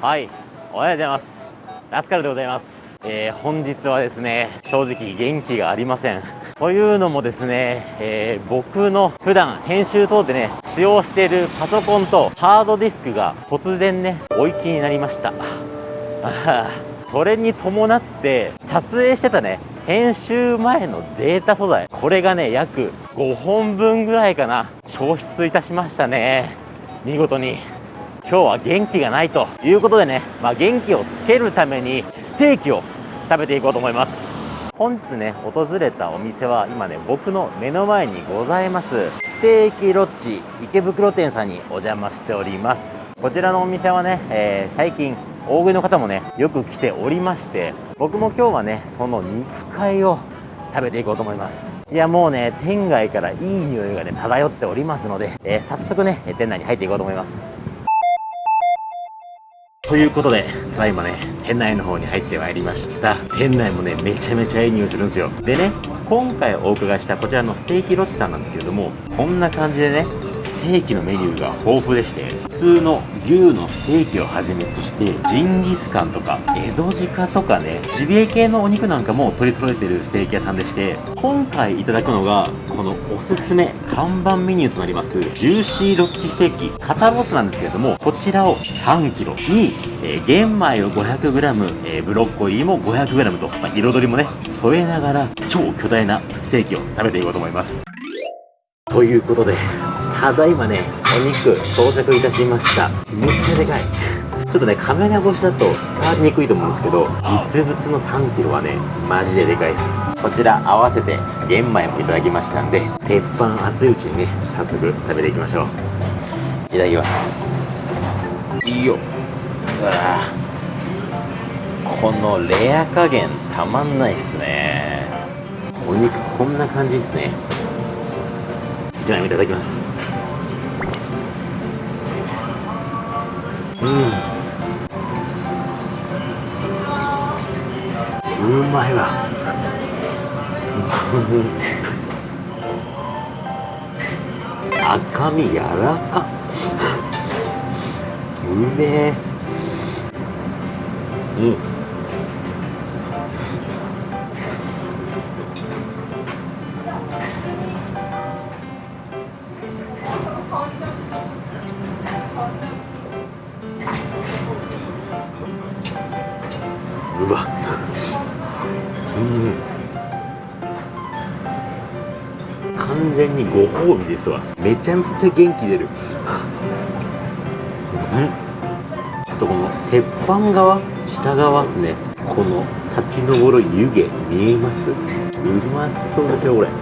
はい。おはようございます。ラスカルでございます。えー、本日はですね正直元気がありません。というのもですね、えー、僕の普段編集等でね使用しているパソコンとハードディスクが突然ねお行きになりました。それに伴って撮影してたね編集前のデータ素材これがね約5本分ぐらいかな消失いたしましたね。見事に。今日は元気がないということでね、まあ、元気をつけるためにステーキを食べていこうと思います。本日ね訪れたお店は今ね僕の目の前にございますステーキロッジ池袋店さんにお邪魔しております。こちらのお店はね、えー、最近大食いの方もねよく来ておりまして僕も今日はねその肉塊を食べていこうと思います。いやもうね店外からいい匂いがね漂っておりますので、えー、早速ね店内に入っていこうと思います。ということで、ただいまね、店内の方に入ってまいりました。店内もね、めちゃめちゃいい匂いするんですよ。でね、今回お伺いしたこちらのステーキロッチさんなんですけれども、こんな感じでね、ステーキのメニューが豊富でして通の牛のステーキをはじめとしてジンギスカンとかエゾジカとかねジビエ系のお肉なんかも取り揃えてるステーキ屋さんでして今回いただくのがこのおすすめ看板メニューとなりますジューシーロッチステーキ肩ロースなんですけれどもこちらを 3kg に、えー、玄米を 500g、えー、ブロッコリーも 500g と、まあ、彩りもね添えながら超巨大なステーキを食べていこうと思います。ということでただいまねお肉到着いたしました。めっちゃでかい。ちょっとねカメラ越しだと伝わりにくいと思うんですけど実物の 3kg はねマジででかいです。こちら合わせて玄米もいただきましたんで鉄板熱いうちにね早速食べていきましょう。いただきます。いいよ。うわこのレア加減たまんないっすね。お肉こんな感じですね。1枚目いただきます。まいわ赤身柔らか。うめえ。ご褒美ですわ。めちゃめちゃ元気出る。うん。あとこの鉄板側下側っすね。この立ち上る湯気見えます？うまそうでしょこれ。うん。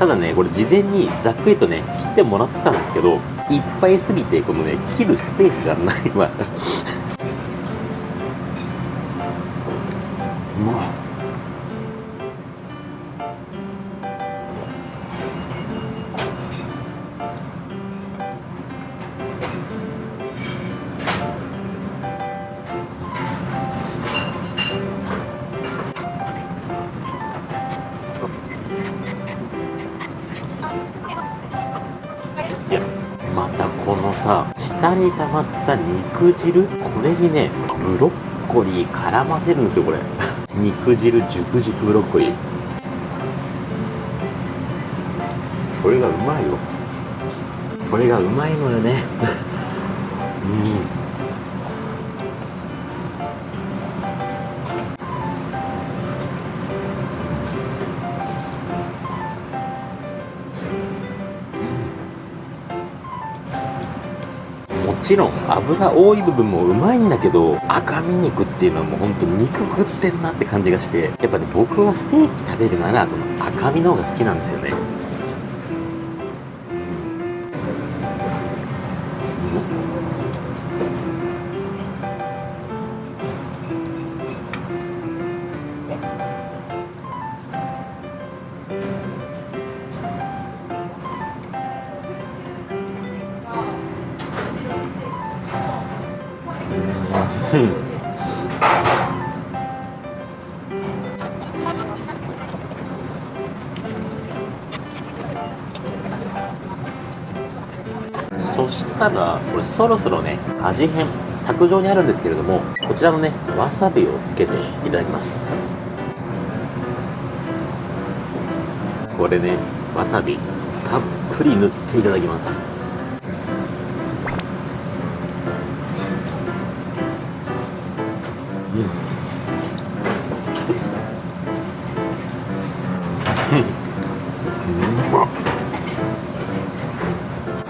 ただねこれ事前にざっくりとね切ってもらったんですけどいっぱいすぎてこのね切るスペースがないわ。う。まっさ下に溜まった肉汁これにねブロッコリー絡ませるんですよこれ。肉汁熟熟ブロッコリー。これがうまいよ。これがうまいのよね。うん。ちろん油多い部分もうまいんだけど赤身肉っていうのはもうほんと肉食ってんなって感じがしてやっぱね僕はステーキ食べるならこの赤身の方が好きなんですよね。そしたらこれそろそろね味変卓上にあるんですけれどもこちらのねわさびをつけていただきます。これねわさびたっぷり塗っていただきます。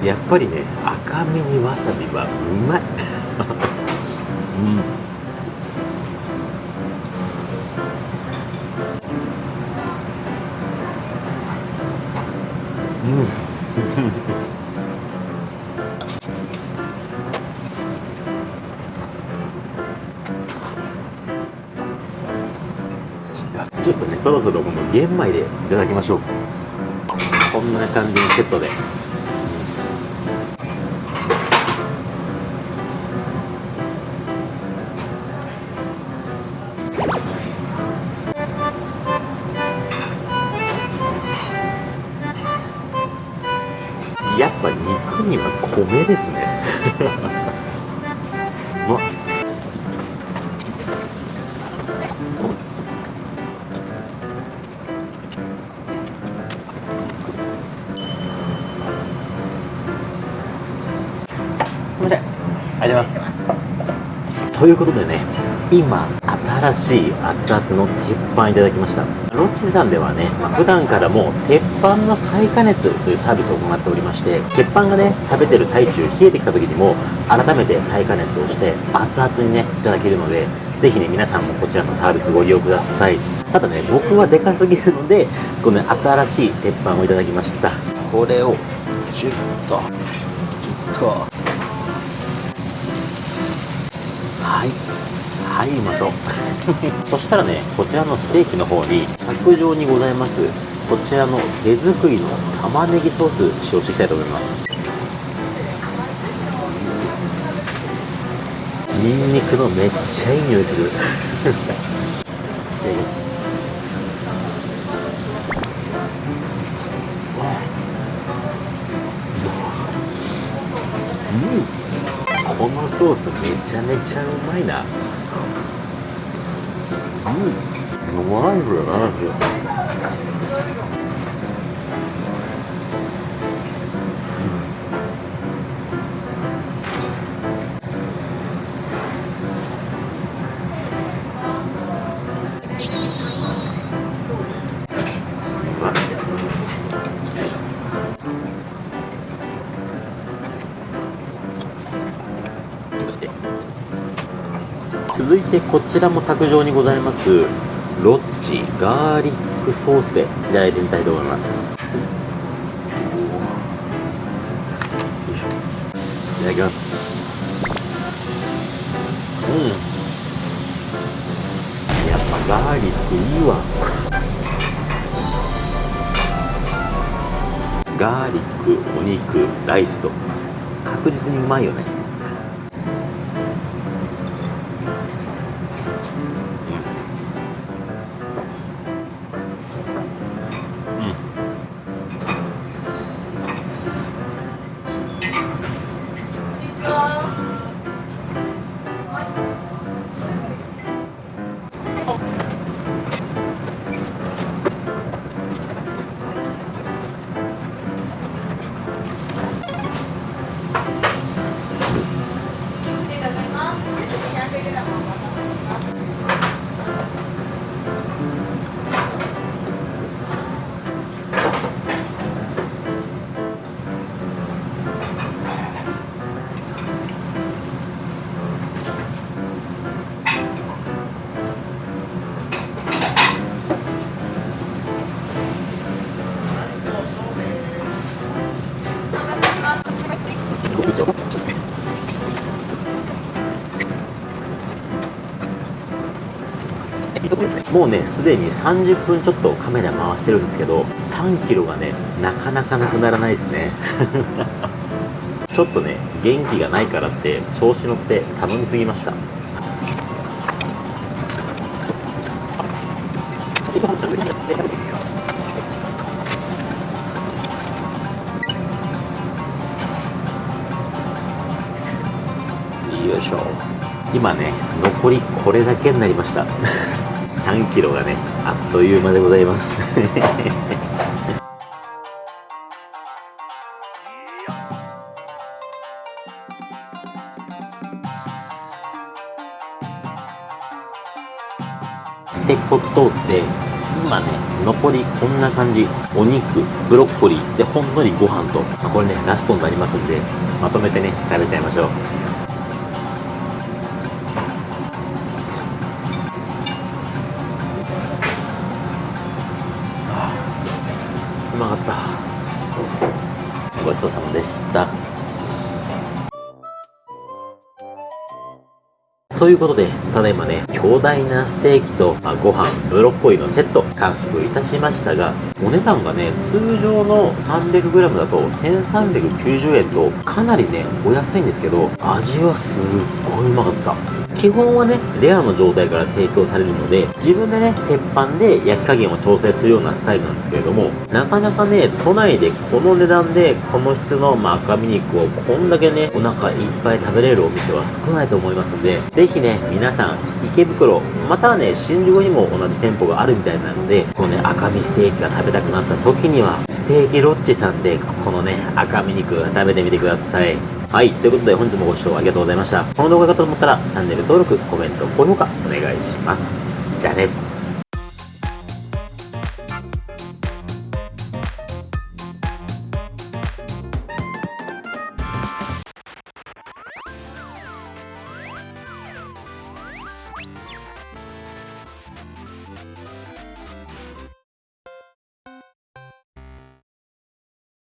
やっぱりね赤身にわさびはうまい。うんとねそろそろこの玄米でいただきましょう。こんな感じのセットで。やっぱ肉には米ですね。うわごということでね今新しい熱々の鉄板いただきました。ロッチさんではね、まあ、普段からも鉄板の再加熱というサービスを行っておりまして鉄板がね食べてる最中冷えてきた時にも改めて再加熱をして熱々にねいただけるのでぜひね皆さんもこちらのサービスご利用ください。ただね僕はでかすぎるのでこの、ね、新しい鉄板をいただきました。これをジュッとギュッと。はい。はいうまそう そしたらねこちらのステーキの方に卓上にございますこちらの手作りの玉ねぎソース使用していきたいと思います。ニンニクのめっちゃいい匂いする。いただきます。ソースめちゃめちゃうまいな。うん。うまいこれな続いてこちらも卓上にございますロッチガーリックソースでいただいてみたいと思います。いただきます。うん。やっぱガーリックいいわ。ガーリックお肉ライスと。確実にうまいよね。もうねすでに30分ちょっとカメラ回してるんですけど3キロがねなかなかなくならないですね。ちょっとね元気がないからって調子乗って頼みすぎました。よいしょ。今ね残りこれだけになりました。3キロがねあっという間でございます。ってことで今ね残りこんな感じ。お肉ブロッコリーでほんのりご飯と、まあ、これねラストになりますんでまとめてね食べちゃいましょうう。でしたということで、ただいまね、強大なステーキと、まあ、ご飯、ブロッコリーのセット、完食いたしましたが、お値段がね、通常の 300g だと1390円と、かなりね、お安いんですけど、味はすっごいうまかった。基本はね、レアの状態から提供されるので、自分でね、鉄板で焼き加減を調整するようなスタイルなんですけれども、なかなかね、都内でこの値段で、この質の、まあ、赤身肉をこんだけね、お腹いっぱい食べれるお店は少ないと思いますんで、ぜひね、皆さん、池袋、またはね、新宿にも同じ店舗があるみたいなので、このね、赤身ステーキが食べたくなった時には、ステーキロッチさんで、このね、赤身肉食べてみてください。はい。ということで、本日もご視聴ありがとうございました。この動画がと思ったら、チャンネル登録、コメント、高評価、お願いします。じゃあね。